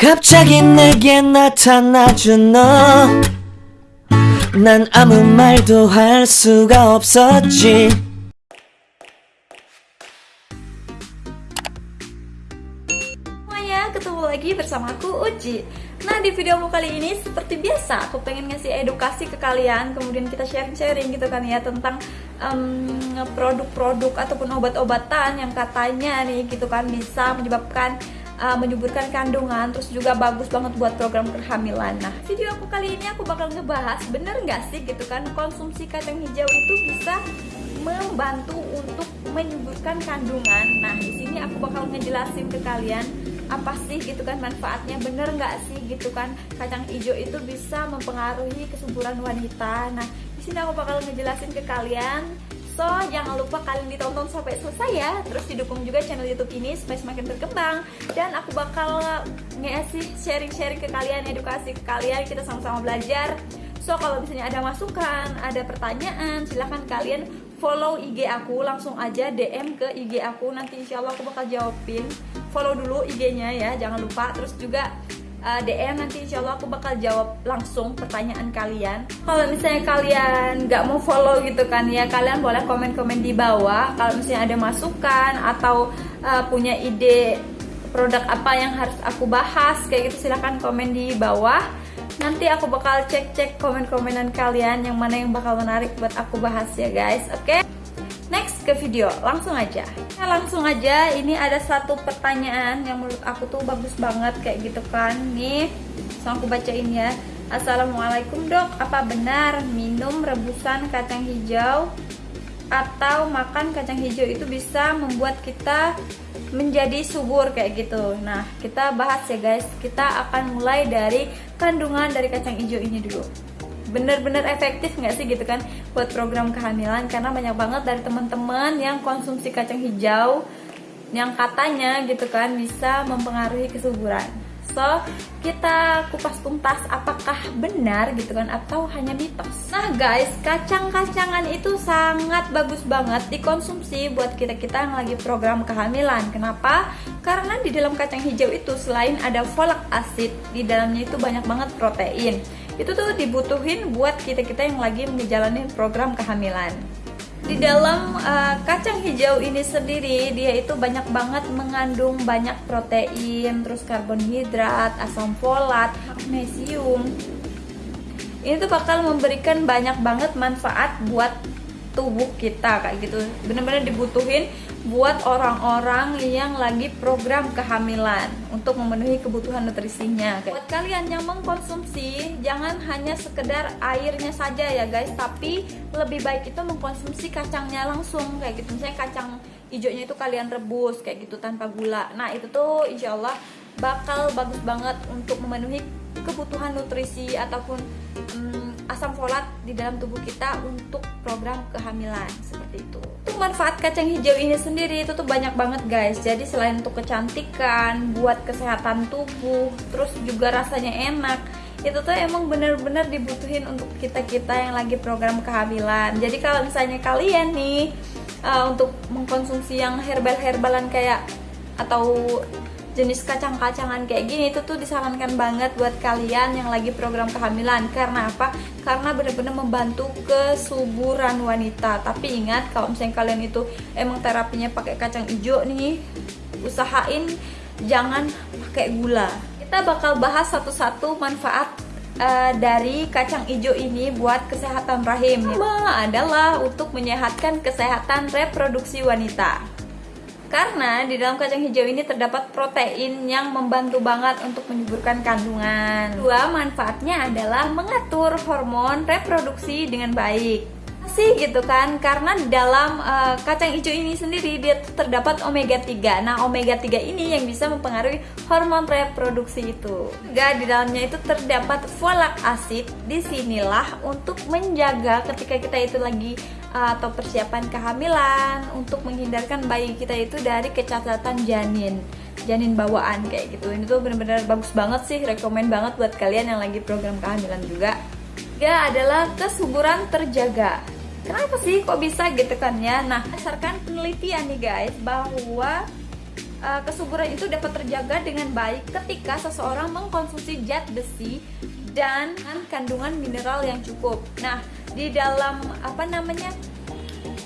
갑자기 내게 나타나준 너. 난 아무 말도 할 수가 없었지. semuanya, ketemu lagi bersama aku Uci Nah di video aku kali ini seperti biasa aku pengen ngasih edukasi ke kalian Kemudian kita sharing-sharing gitu kan ya tentang produk-produk um, ataupun obat-obatan yang katanya nih gitu kan bisa menyebabkan uh, menyuburkan kandungan terus juga bagus banget buat program kehamilan. Nah video aku kali ini aku bakal ngebahas bener nggak sih gitu kan konsumsi kacang hijau itu bisa membantu untuk menyuburkan kandungan? Nah di sini aku bakal ngejelasin ke kalian apa sih gitu kan manfaatnya bener nggak sih gitu kan kacang hijau itu bisa mempengaruhi kesuburan wanita. Nah di sini aku bakal ngejelasin ke kalian so jangan lupa kalian ditonton sampai selesai ya. Terus didukung juga channel youtube ini supaya semakin berkembang. Dan aku bakal ngasih sharing-sharing ke kalian edukasi ke kalian. Kita sama-sama belajar. So kalau misalnya ada masukan, ada pertanyaan, silahkan kalian follow IG aku. Langsung aja DM ke IG aku. Nanti insya Allah aku bakal jawabin. Follow dulu IG-nya ya jangan lupa. Terus juga uh, DM nanti insya Allah aku bakal jawab langsung pertanyaan kalian. Kalau misalnya kalian nggak mau follow gitu kan ya kalian boleh komen-komen di bawah. Kalau misalnya ada masukan atau uh, punya ide produk apa yang harus aku bahas kayak gitu silahkan komen di bawah. Nanti aku bakal cek-cek komen-komenan kalian yang mana yang bakal menarik buat aku bahas ya guys. Oke? okay? Ke video. Langsung aja. Nah, langsung aja. Ini ada satu pertanyaan yang menurut aku tuh bagus banget kayak gitu kan. Nih langsung aku bacain ya. Assalamualaikum dok. Apa benar minum rebusan kacang hijau atau makan kacang hijau itu bisa membuat kita menjadi subur kayak gitu? Nah kita bahas ya guys. Kita akan mulai dari kandungan dari kacang hijau ini dulu Bener-bener efektif nggak sih gitu kan Buat program kehamilan Karena banyak banget dari teman-teman yang konsumsi kacang hijau Yang katanya gitu kan bisa mempengaruhi kesuburan So, kita kupas tuntas apakah benar gitu kan atau hanya mitos. Nah, guys, kacang-kacangan itu sangat bagus banget dikonsumsi buat kita-kita yang lagi program kehamilan. Kenapa? Karena di dalam kacang hijau itu selain ada folic acid, di dalamnya itu banyak banget protein. Itu tuh dibutuhin buat kita-kita yang lagi menjalani program kehamilan. Di dalam uh, kacang hijau ini sendiri dia itu banyak banget mengandung banyak protein terus karbohidrat asam folat magnesium. Ini tuh bakal memberikan banyak banget manfaat buat tubuh kita kayak gitu bener-bener dibutuhin buat orang-orang yang lagi program kehamilan untuk memenuhi kebutuhan nutrisinya. Buat kalian yang mengkonsumsi, jangan hanya sekedar airnya saja ya guys, tapi lebih baik itu mengkonsumsi kacangnya langsung kayak gitu. Misalnya kacang hijaunya itu kalian rebus kayak gitu tanpa gula. Nah itu tuh insya Allah bakal bagus banget untuk memenuhi kebutuhan nutrisi ataupun hmm, asam folat di dalam tubuh kita untuk program kehamilan seperti itu. Untuk manfaat kacang hijau ini sendiri itu tuh banyak banget guys. Jadi selain untuk kecantikan, buat kesehatan tubuh, terus juga rasanya enak. Itu tuh emang bener-bener dibutuhin untuk kita-kita yang lagi program kehamilan. Jadi kalau misalnya kalian nih uh, untuk mengkonsumsi yang herbal-herbalan kayak atau jenis kacang-kacangan kayak gini itu tuh disarankan banget buat kalian yang lagi program kehamilan. Karena apa? Karena bener-bener membantu kesuburan wanita. Tapi ingat kalau misalnya kalian itu emang terapinya pakai kacang hijau nih usahain jangan pakai gula. Kita bakal bahas satu-satu manfaat uh, dari kacang hijau ini buat kesehatan rahim. Pertama adalah untuk menyehatkan kesehatan reproduksi wanita karena di dalam kacang hijau ini terdapat protein yang membantu banget untuk menyuburkan kandungan. Dua, manfaatnya adalah mengatur hormon reproduksi dengan baik sih gitu kan karena dalam uh, kacang hijau ini sendiri dia terdapat omega 3 nah omega 3 ini yang bisa mempengaruhi hormon reproduksi itu. Juga di dalamnya itu terdapat folic acid di sinilah untuk menjaga ketika kita itu lagi atau persiapan kehamilan untuk menghindarkan bayi kita itu dari kecacatan janin janin bawaan kayak gitu. Ini tuh bener-bener bagus banget sih rekomend banget buat kalian yang lagi program kehamilan juga. Ya adalah kesuburan terjaga kenapa sih kok bisa gitu kan ya? Nah berdasarkan penelitian nih guys bahwa uh, kesuburan itu dapat terjaga dengan baik ketika seseorang mengkonsumsi zat besi dan kandungan mineral yang cukup. Nah, di dalam apa namanya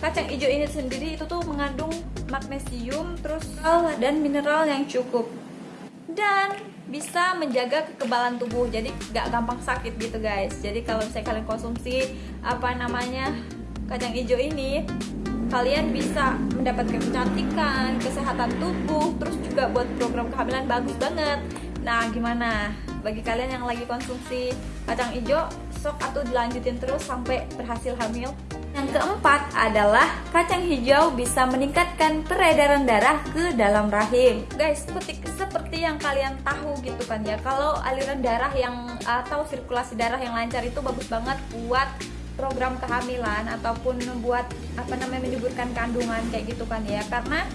kacang hijau ini sendiri itu tuh mengandung magnesium terus dan mineral yang cukup. Dan bisa menjaga kekebalan tubuh jadi gak gampang sakit gitu guys. Jadi kalau misalnya kalian konsumsi apa namanya kacang hijau ini kalian bisa mendapatkan kecantikan kesehatan tubuh terus juga buat program kehamilan bagus banget. Nah gimana? Bagi kalian yang lagi konsumsi kacang hijau sok atau dilanjutin terus sampai berhasil hamil. Yang keempat adalah kacang hijau bisa meningkatkan peredaran darah ke dalam rahim. Guys, seperti seperti yang kalian tahu gitu kan ya, kalau aliran darah yang atau sirkulasi darah yang lancar itu bagus banget buat program kehamilan ataupun buat apa namanya menyuburkan kandungan kayak gitu kan ya. Karena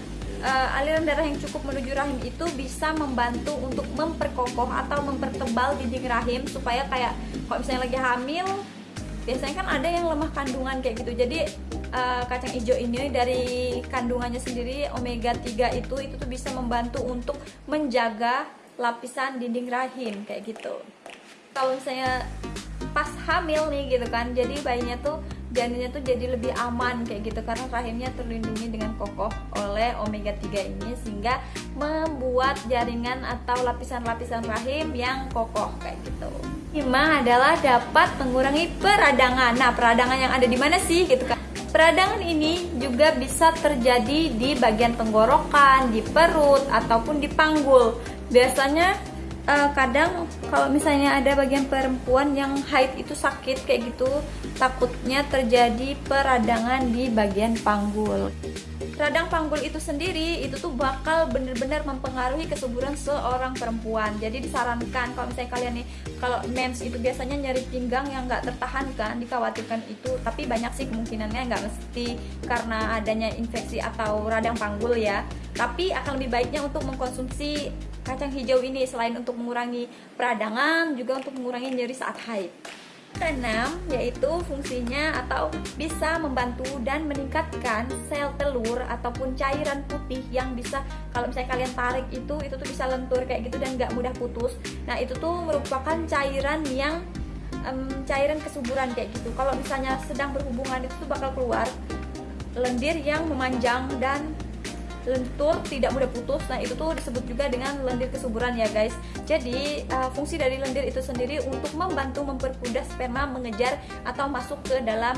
uh, aliran darah yang cukup menuju rahim itu bisa membantu untuk memperkokoh atau mempertebal dinding rahim supaya kayak kalau misalnya lagi hamil biasanya kan ada yang lemah kandungan kayak gitu jadi uh, kacang hijau ini dari kandungannya sendiri omega 3 itu itu tuh bisa membantu untuk menjaga lapisan dinding rahim kayak gitu kalau misalnya pas hamil nih gitu kan jadi bayinya tuh janinnya tuh jadi lebih aman kayak gitu karena rahimnya terlindungi dengan kokoh oleh omega 3 ini sehingga membuat jaringan atau lapisan-lapisan rahim yang kokoh kayak gitu. Lima adalah dapat mengurangi peradangan. Nah, peradangan yang ada di mana sih gitu kan? Peradangan ini juga bisa terjadi di bagian tenggorokan, di perut ataupun di panggul. Biasanya uh, kadang kalau misalnya ada bagian perempuan yang haid itu sakit kayak gitu takutnya terjadi peradangan di bagian panggul radang panggul itu sendiri itu tuh bakal bener-bener mempengaruhi kesuburan seorang perempuan jadi disarankan kalau misalnya kalian nih kalau mens itu biasanya nyari pinggang yang nggak tertahankan dikhawatirkan itu tapi banyak sih kemungkinannya nggak mesti karena adanya infeksi atau radang panggul ya tapi akan lebih baiknya untuk mengkonsumsi kacang hijau ini selain untuk mengurangi peradangan juga untuk mengurangi nyeri saat haid. Keenam, yaitu fungsinya atau bisa membantu dan meningkatkan sel telur ataupun cairan putih yang bisa kalau misalnya kalian tarik itu itu tuh bisa lentur kayak gitu dan nggak mudah putus. Nah itu tuh merupakan cairan yang um, cairan kesuburan kayak gitu. Kalau misalnya sedang berhubungan itu tuh bakal keluar lendir yang memanjang dan lentur tidak mudah putus. Nah itu tuh disebut juga dengan lendir kesuburan ya guys. Jadi uh, fungsi dari lendir itu sendiri untuk membantu mempermudah sperma mengejar atau masuk ke dalam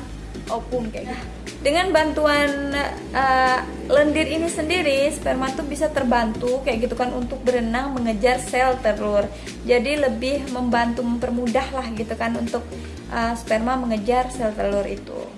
ovum kayak gitu. Dengan bantuan uh, lendir ini sendiri sperma tuh bisa terbantu kayak gitu kan untuk berenang mengejar sel telur. Jadi lebih membantu mempermudah lah gitu kan untuk uh, sperma mengejar sel telur itu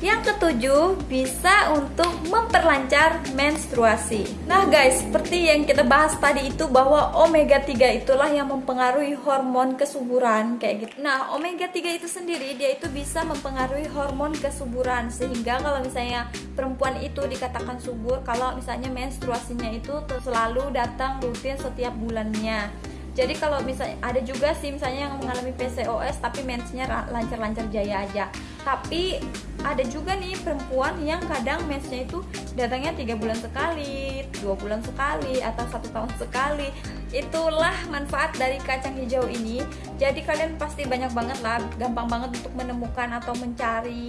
yang ketujuh, bisa untuk memperlancar menstruasi. Nah guys, seperti yang kita bahas tadi itu bahwa omega 3 itulah yang mempengaruhi hormon kesuburan kayak gitu. Nah, omega 3 itu sendiri dia itu bisa mempengaruhi hormon kesuburan sehingga kalau misalnya perempuan itu dikatakan subur kalau misalnya menstruasinya itu selalu datang rutin setiap bulannya jadi kalau misalnya ada juga sih misalnya yang mengalami PCOS tapi mensnya lancar-lancar jaya aja tapi ada juga nih perempuan yang kadang mensnya itu datangnya tiga bulan sekali, dua bulan sekali, atau satu tahun sekali. Itulah manfaat dari kacang hijau ini. Jadi kalian pasti banyak banget lah, gampang banget untuk menemukan atau mencari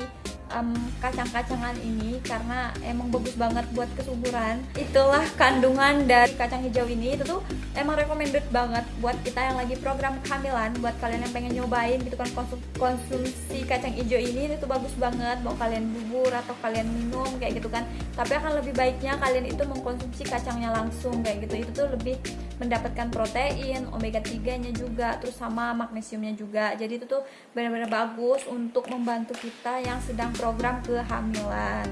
um, kacang-kacangan ini karena emang bagus banget buat kesuburan. Itulah kandungan dari kacang hijau ini. Itu tuh emang recommended banget buat kita yang lagi program kehamilan buat kalian yang pengen nyobain gitu kan konsum konsumsi kacang hijau ini itu bagus banget. Mau kalian bubur atau kalian minum kayak gitu kan. Tapi akan lebih baiknya kalian itu mengkonsumsi kacangnya langsung kayak gitu. Itu tuh lebih mendapatkan protein omega 3 nya juga terus sama magnesiumnya juga. Jadi itu tuh benar-benar bagus untuk membantu kita yang sedang program kehamilan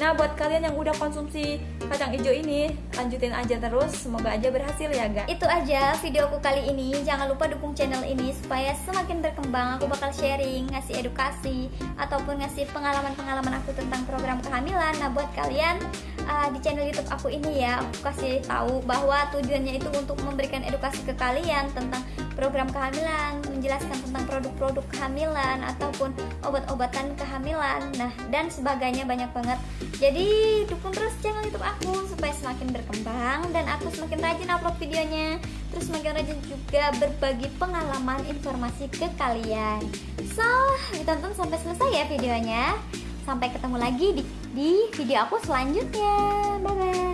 nah buat kalian yang udah konsumsi kacang hijau ini lanjutin aja terus. Semoga aja berhasil ya guys itu aja videoku kali ini. Jangan lupa dukung channel ini supaya semakin berkembang. Aku bakal sharing ngasih edukasi ataupun ngasih pengalaman-pengalaman aku tentang program kehamilan. Nah buat kalian uh, di channel YouTube aku ini ya aku kasih tahu bahwa tujuannya itu untuk memberikan edukasi ke kalian tentang program kehamilan, menjelaskan tentang produk-produk kehamilan ataupun obat-obatan kehamilan. Nah, dan sebagainya banyak banget Jadi dukung terus channel YouTube aku supaya semakin berkembang dan aku semakin rajin upload videonya. Terus semakin rajin juga berbagi pengalaman informasi ke kalian. So, ditonton sampai selesai ya videonya. Sampai ketemu lagi di, di video aku selanjutnya. Bye bye.